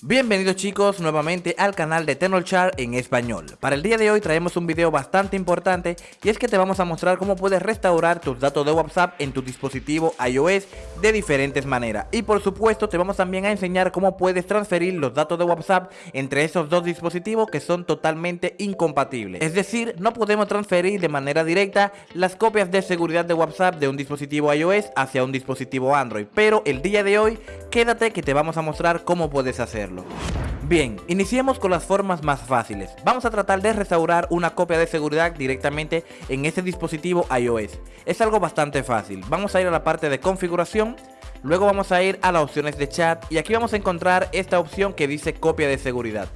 Bienvenidos chicos nuevamente al canal de Chart en español. Para el día de hoy traemos un video bastante importante y es que te vamos a mostrar cómo puedes restaurar tus datos de WhatsApp en tu dispositivo iOS de diferentes maneras. Y por supuesto te vamos también a enseñar cómo puedes transferir los datos de WhatsApp entre esos dos dispositivos que son totalmente incompatibles. Es decir, no podemos transferir de manera directa las copias de seguridad de WhatsApp de un dispositivo iOS hacia un dispositivo Android. Pero el día de hoy quédate que te vamos a mostrar cómo puedes Bien, iniciemos con las formas más fáciles. Vamos a tratar de restaurar una copia de seguridad directamente en este dispositivo iOS. Es algo bastante fácil. Vamos a ir a la parte de configuración, luego vamos a ir a las opciones de chat y aquí vamos a encontrar esta opción que dice copia de seguridad.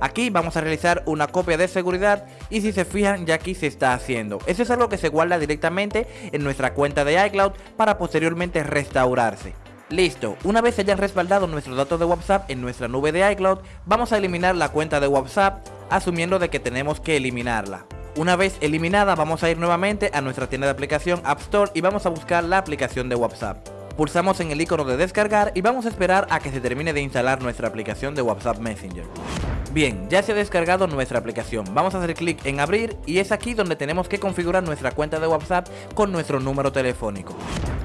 Aquí vamos a realizar una copia de seguridad y si se fijan ya aquí se está haciendo. Eso es algo que se guarda directamente en nuestra cuenta de iCloud para posteriormente restaurarse. Listo, una vez hayan respaldado nuestros datos de WhatsApp en nuestra nube de iCloud, vamos a eliminar la cuenta de WhatsApp, asumiendo de que tenemos que eliminarla. Una vez eliminada, vamos a ir nuevamente a nuestra tienda de aplicación App Store y vamos a buscar la aplicación de WhatsApp. Pulsamos en el icono de descargar y vamos a esperar a que se termine de instalar nuestra aplicación de WhatsApp Messenger. Bien, ya se ha descargado nuestra aplicación, vamos a hacer clic en abrir y es aquí donde tenemos que configurar nuestra cuenta de WhatsApp con nuestro número telefónico.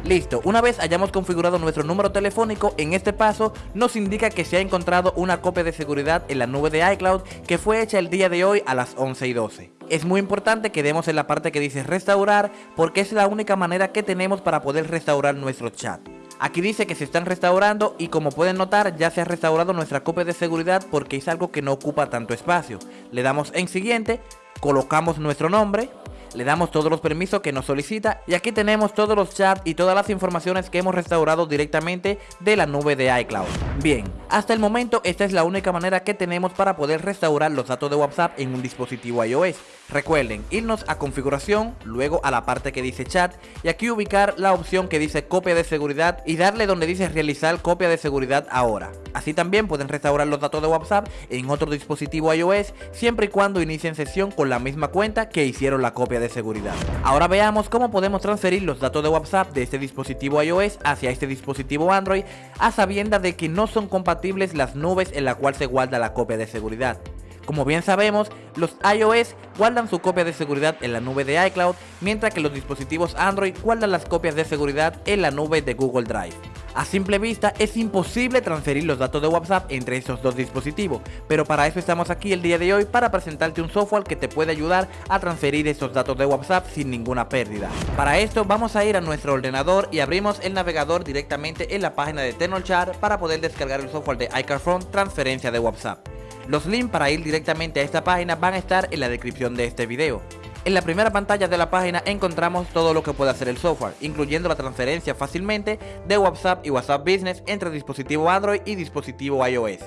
Listo, una vez hayamos configurado nuestro número telefónico, en este paso nos indica que se ha encontrado una copia de seguridad en la nube de iCloud que fue hecha el día de hoy a las 11 y 12. Es muy importante que demos en la parte que dice restaurar porque es la única manera que tenemos para poder restaurar nuestro chat. Aquí dice que se están restaurando y como pueden notar ya se ha restaurado nuestra copia de seguridad porque es algo que no ocupa tanto espacio. Le damos en siguiente, colocamos nuestro nombre, le damos todos los permisos que nos solicita y aquí tenemos todos los chats y todas las informaciones que hemos restaurado directamente de la nube de iCloud. Bien, hasta el momento esta es la única manera que tenemos para poder restaurar los datos de WhatsApp en un dispositivo iOS. Recuerden, irnos a configuración, luego a la parte que dice chat y aquí ubicar la opción que dice copia de seguridad y darle donde dice realizar copia de seguridad ahora. Así también pueden restaurar los datos de WhatsApp en otro dispositivo iOS siempre y cuando inicien sesión con la misma cuenta que hicieron la copia de seguridad. Ahora veamos cómo podemos transferir los datos de WhatsApp de este dispositivo iOS hacia este dispositivo Android a sabienda de que no son compatibles las nubes en la cual se guarda la copia de seguridad. Como bien sabemos, los iOS guardan su copia de seguridad en la nube de iCloud, mientras que los dispositivos Android guardan las copias de seguridad en la nube de Google Drive. A simple vista es imposible transferir los datos de WhatsApp entre esos dos dispositivos, pero para eso estamos aquí el día de hoy para presentarte un software que te puede ayudar a transferir esos datos de WhatsApp sin ninguna pérdida. Para esto vamos a ir a nuestro ordenador y abrimos el navegador directamente en la página de Tenorshare para poder descargar el software de iCarphone transferencia de WhatsApp. Los links para ir directamente a esta página van a estar en la descripción de este video. En la primera pantalla de la página encontramos todo lo que puede hacer el software, incluyendo la transferencia fácilmente de WhatsApp y WhatsApp Business entre dispositivo Android y dispositivo iOS.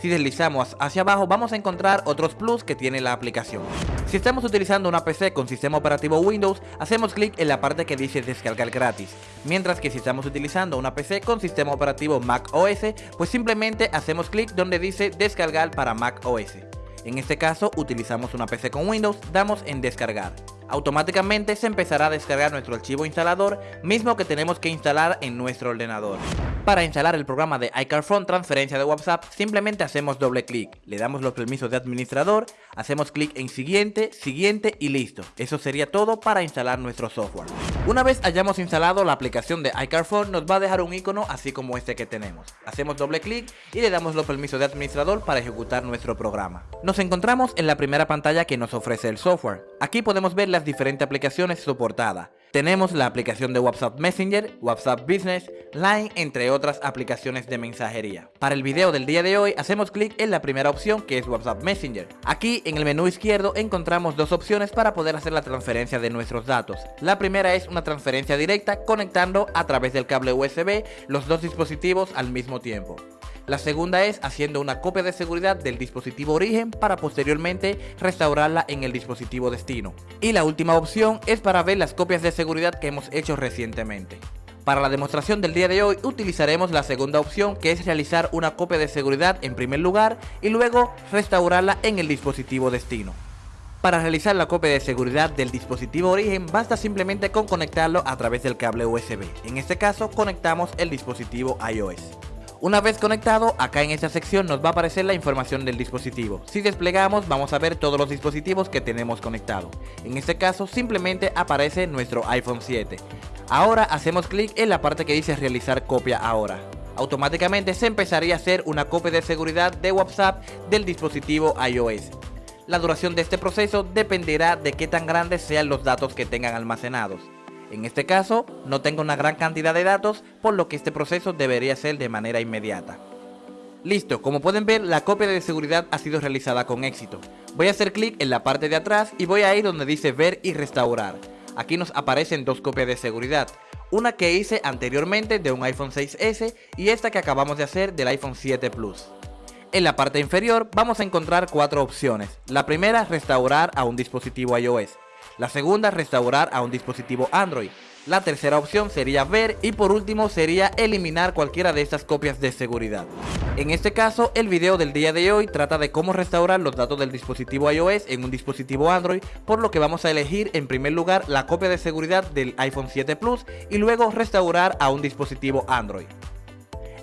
Si deslizamos hacia abajo vamos a encontrar otros plus que tiene la aplicación. Si estamos utilizando una PC con sistema operativo Windows, hacemos clic en la parte que dice descargar gratis, mientras que si estamos utilizando una PC con sistema operativo Mac OS, pues simplemente hacemos clic donde dice descargar para Mac OS. En este caso utilizamos una PC con Windows, damos en descargar. Automáticamente se empezará a descargar nuestro archivo instalador, mismo que tenemos que instalar en nuestro ordenador. Para instalar el programa de iCarphone transferencia de WhatsApp, simplemente hacemos doble clic, le damos los permisos de administrador, hacemos clic en siguiente, siguiente y listo. Eso sería todo para instalar nuestro software. Una vez hayamos instalado la aplicación de iCarphone, nos va a dejar un icono así como este que tenemos. Hacemos doble clic y le damos los permisos de administrador para ejecutar nuestro programa. Nos encontramos en la primera pantalla que nos ofrece el software. Aquí podemos ver las diferentes aplicaciones soportadas. Tenemos la aplicación de WhatsApp Messenger, WhatsApp Business, Line, entre otras aplicaciones de mensajería. Para el video del día de hoy hacemos clic en la primera opción que es WhatsApp Messenger. Aquí en el menú izquierdo encontramos dos opciones para poder hacer la transferencia de nuestros datos. La primera es una transferencia directa conectando a través del cable USB los dos dispositivos al mismo tiempo. La segunda es haciendo una copia de seguridad del dispositivo origen para posteriormente restaurarla en el dispositivo destino. Y la última opción es para ver las copias de seguridad que hemos hecho recientemente. Para la demostración del día de hoy utilizaremos la segunda opción que es realizar una copia de seguridad en primer lugar y luego restaurarla en el dispositivo destino. Para realizar la copia de seguridad del dispositivo origen basta simplemente con conectarlo a través del cable USB. En este caso conectamos el dispositivo iOS. Una vez conectado, acá en esta sección nos va a aparecer la información del dispositivo. Si desplegamos, vamos a ver todos los dispositivos que tenemos conectados. En este caso, simplemente aparece nuestro iPhone 7. Ahora hacemos clic en la parte que dice realizar copia ahora. Automáticamente se empezaría a hacer una copia de seguridad de WhatsApp del dispositivo iOS. La duración de este proceso dependerá de qué tan grandes sean los datos que tengan almacenados. En este caso, no tengo una gran cantidad de datos, por lo que este proceso debería ser de manera inmediata. Listo, como pueden ver, la copia de seguridad ha sido realizada con éxito. Voy a hacer clic en la parte de atrás y voy a ir donde dice ver y restaurar. Aquí nos aparecen dos copias de seguridad, una que hice anteriormente de un iPhone 6S y esta que acabamos de hacer del iPhone 7 Plus. En la parte inferior vamos a encontrar cuatro opciones. La primera, restaurar a un dispositivo iOS. La segunda, restaurar a un dispositivo Android. La tercera opción sería ver y por último sería eliminar cualquiera de estas copias de seguridad. En este caso, el video del día de hoy trata de cómo restaurar los datos del dispositivo iOS en un dispositivo Android, por lo que vamos a elegir en primer lugar la copia de seguridad del iPhone 7 Plus y luego restaurar a un dispositivo Android.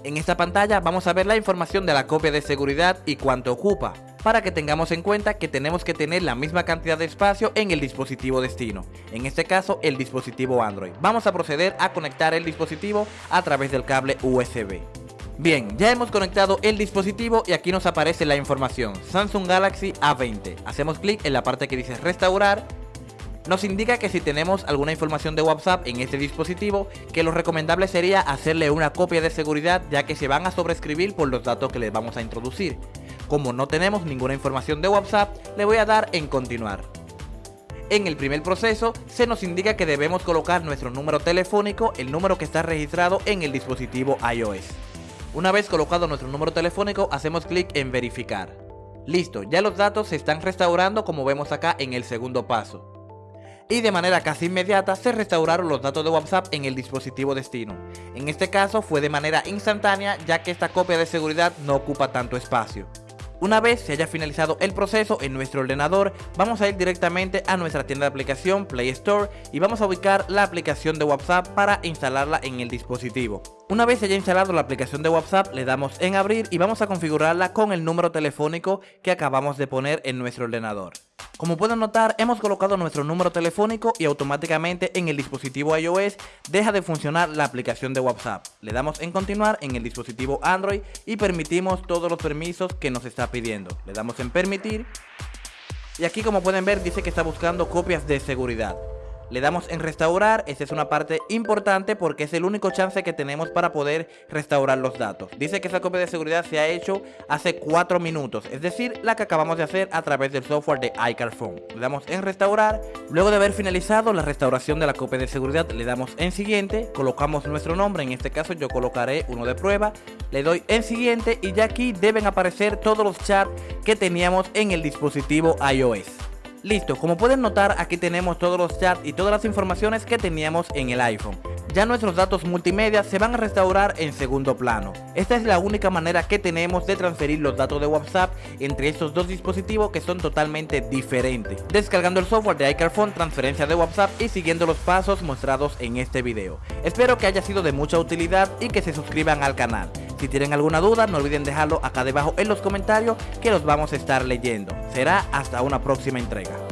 En esta pantalla vamos a ver la información de la copia de seguridad y cuánto ocupa para que tengamos en cuenta que tenemos que tener la misma cantidad de espacio en el dispositivo destino, en este caso el dispositivo Android. Vamos a proceder a conectar el dispositivo a través del cable USB. Bien, ya hemos conectado el dispositivo y aquí nos aparece la información, Samsung Galaxy A20. Hacemos clic en la parte que dice restaurar nos indica que si tenemos alguna información de WhatsApp en este dispositivo, que lo recomendable sería hacerle una copia de seguridad ya que se van a sobreescribir por los datos que les vamos a introducir. Como no tenemos ninguna información de WhatsApp, le voy a dar en continuar. En el primer proceso se nos indica que debemos colocar nuestro número telefónico, el número que está registrado en el dispositivo iOS. Una vez colocado nuestro número telefónico hacemos clic en verificar. Listo, ya los datos se están restaurando como vemos acá en el segundo paso y de manera casi inmediata se restauraron los datos de WhatsApp en el dispositivo destino. En este caso fue de manera instantánea ya que esta copia de seguridad no ocupa tanto espacio. Una vez se haya finalizado el proceso en nuestro ordenador, vamos a ir directamente a nuestra tienda de aplicación Play Store y vamos a ubicar la aplicación de WhatsApp para instalarla en el dispositivo. Una vez haya instalado la aplicación de WhatsApp, le damos en abrir y vamos a configurarla con el número telefónico que acabamos de poner en nuestro ordenador. Como pueden notar, hemos colocado nuestro número telefónico y automáticamente en el dispositivo iOS deja de funcionar la aplicación de WhatsApp. Le damos en continuar en el dispositivo Android y permitimos todos los permisos que nos está pidiendo. Le damos en permitir y aquí como pueden ver dice que está buscando copias de seguridad. Le damos en restaurar, esta es una parte importante porque es el único chance que tenemos para poder restaurar los datos. Dice que esa copia de seguridad se ha hecho hace 4 minutos, es decir, la que acabamos de hacer a través del software de iCarphone. Le damos en restaurar, luego de haber finalizado la restauración de la copia de seguridad le damos en siguiente, colocamos nuestro nombre, en este caso yo colocaré uno de prueba, le doy en siguiente y ya aquí deben aparecer todos los chats que teníamos en el dispositivo iOS. Listo, como pueden notar aquí tenemos todos los chats y todas las informaciones que teníamos en el iPhone. Ya nuestros datos multimedia se van a restaurar en segundo plano. Esta es la única manera que tenemos de transferir los datos de WhatsApp entre estos dos dispositivos que son totalmente diferentes. Descargando el software de iCarphone, transferencia de WhatsApp y siguiendo los pasos mostrados en este video. Espero que haya sido de mucha utilidad y que se suscriban al canal. Si tienen alguna duda, no olviden dejarlo acá debajo en los comentarios que los vamos a estar leyendo. Será hasta una próxima entrega.